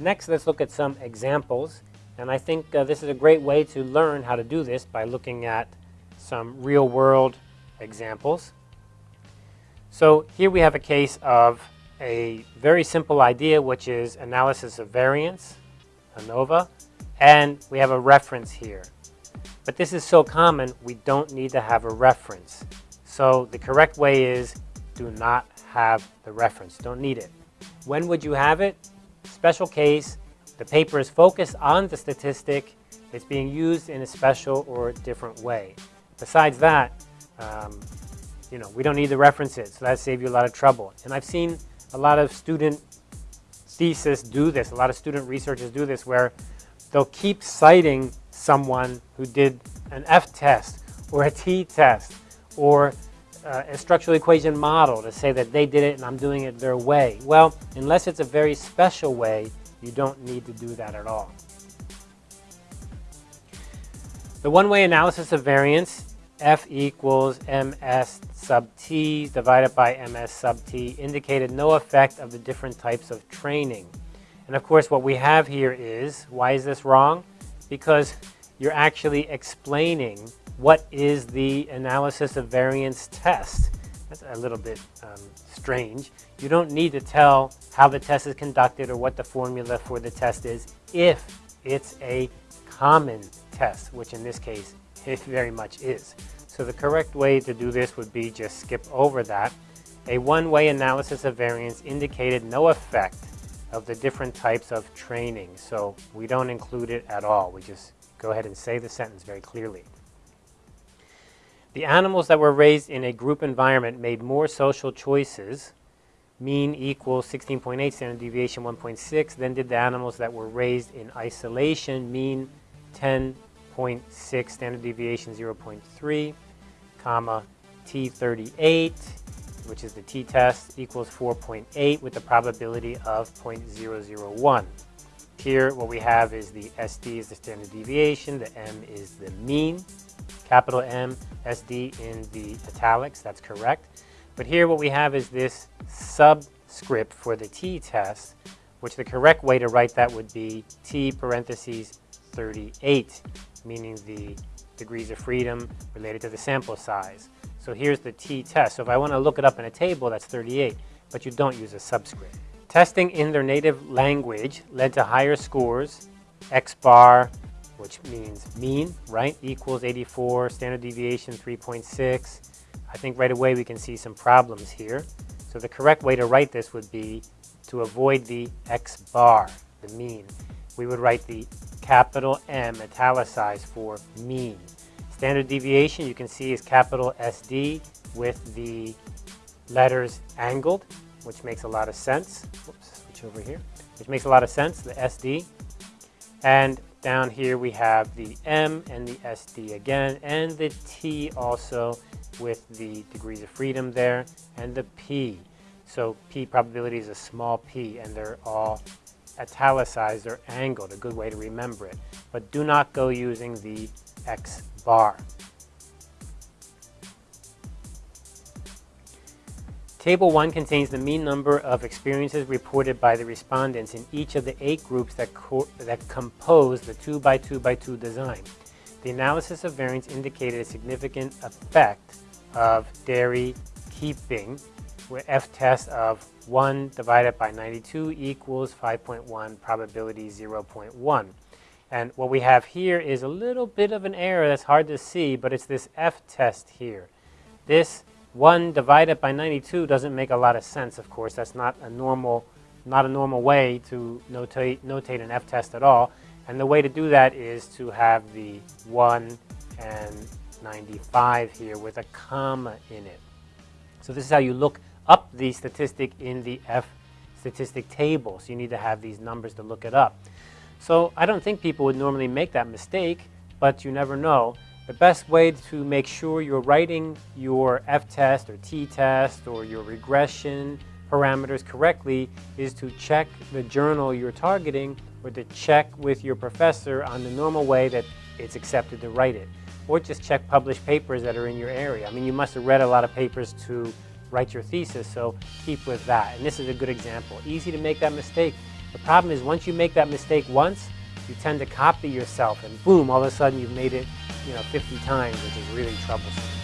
Next, let's look at some examples. And I think uh, this is a great way to learn how to do this by looking at some real-world examples. So here we have a case of a very simple idea, which is analysis of variance, ANOVA, and we have a reference here. But this is so common, we don't need to have a reference. So the correct way is do not have the reference, don't need it. When would you have it? Special case, the paper is focused on the statistic, it's being used in a special or different way. Besides that, um, you know, we don't need the references, so that saves you a lot of trouble. And I've seen a lot of student thesis do this, a lot of student researchers do this where they'll keep citing someone who did an F test or a T test or uh, a structural equation model to say that they did it and I'm doing it their way. Well, unless it's a very special way, you don't need to do that at all. The one-way analysis of variance, F equals ms sub t divided by ms sub t, indicated no effect of the different types of training. And of course what we have here is, why is this wrong? Because you're actually explaining what is the analysis of variance test. That's a little bit um, strange. You don't need to tell how the test is conducted or what the formula for the test is if it's a common test, which in this case it very much is. So the correct way to do this would be just skip over that. A one-way analysis of variance indicated no effect of the different types of training. So we don't include it at all. We just go ahead and say the sentence very clearly. The animals that were raised in a group environment made more social choices, mean equals 16.8, standard deviation 1.6, than did the animals that were raised in isolation, mean 10.6, standard deviation 0.3, comma, T38, which is the t-test, equals 4.8 with a probability of 0.001. Here, what we have is the SD is the standard deviation, the M is the mean, capital M, SD in the italics, that's correct. But here what we have is this subscript for the t-test, which the correct way to write that would be t parentheses 38, meaning the degrees of freedom related to the sample size. So here's the t-test. So if I want to look it up in a table, that's 38, but you don't use a subscript. Testing in their native language led to higher scores, X bar, which means mean, right, equals 84, standard deviation 3.6. I think right away we can see some problems here. So the correct way to write this would be to avoid the x bar, the mean. We would write the capital M italicized for mean. Standard deviation you can see is capital SD with the letters angled, which makes a lot of sense. Whoops, switch over here. Which makes a lot of sense, the SD. And down here we have the M and the SD again, and the T also with the degrees of freedom there, and the P. So P probability is a small p, and they're all italicized or angled, a good way to remember it. But do not go using the X bar. Table 1 contains the mean number of experiences reported by the respondents in each of the eight groups that, that compose the 2 by 2 by 2 design. The analysis of variance indicated a significant effect of dairy keeping, with f-test of 1 divided by 92 equals 5.1, probability 0.1. And what we have here is a little bit of an error that's hard to see, but it's this f-test here. This 1 divided by 92 doesn't make a lot of sense, of course. That's not a normal, not a normal way to notate, notate an f-test at all. And the way to do that is to have the 1 and 95 here with a comma in it. So this is how you look up the statistic in the F statistic table. So you need to have these numbers to look it up. So I don't think people would normally make that mistake, but you never know. The best way to make sure you're writing your f-test or t-test or your regression parameters correctly is to check the journal you're targeting or to check with your professor on the normal way that it's accepted to write it. Or just check published papers that are in your area. I mean, you must have read a lot of papers to write your thesis, so keep with that. And this is a good example. Easy to make that mistake. The problem is once you make that mistake once, you tend to copy yourself and boom, all of a sudden you've made it, you know, 50 times, which is really troublesome.